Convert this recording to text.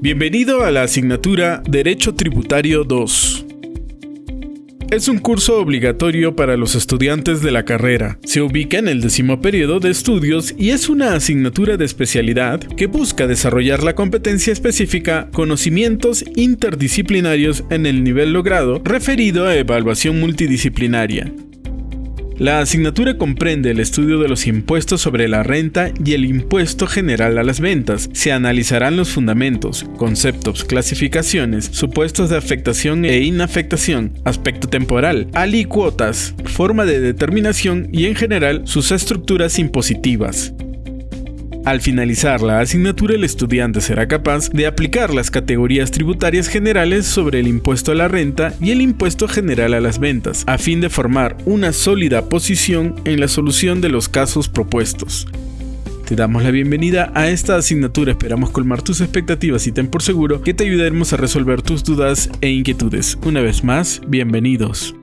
Bienvenido a la asignatura Derecho Tributario 2. Es un curso obligatorio para los estudiantes de la carrera. Se ubica en el décimo periodo de estudios y es una asignatura de especialidad que busca desarrollar la competencia específica, conocimientos interdisciplinarios en el nivel logrado referido a evaluación multidisciplinaria. La asignatura comprende el estudio de los impuestos sobre la renta y el impuesto general a las ventas. Se analizarán los fundamentos, conceptos, clasificaciones, supuestos de afectación e inafectación, aspecto temporal, alícuotas, forma de determinación y en general sus estructuras impositivas. Al finalizar la asignatura, el estudiante será capaz de aplicar las categorías tributarias generales sobre el impuesto a la renta y el impuesto general a las ventas, a fin de formar una sólida posición en la solución de los casos propuestos. Te damos la bienvenida a esta asignatura, esperamos colmar tus expectativas y ten por seguro que te ayudaremos a resolver tus dudas e inquietudes. Una vez más, bienvenidos.